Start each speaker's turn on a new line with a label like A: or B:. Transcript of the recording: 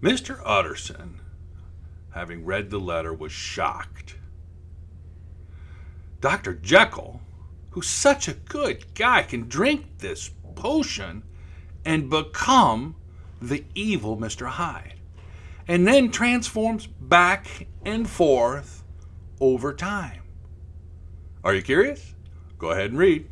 A: Mr. Utterson, having read the letter, was shocked. Dr. Jekyll, who's such a good guy, can drink this potion and become the evil Mr. Hyde, and then transforms back and forth over time. Are you curious? Go ahead and read.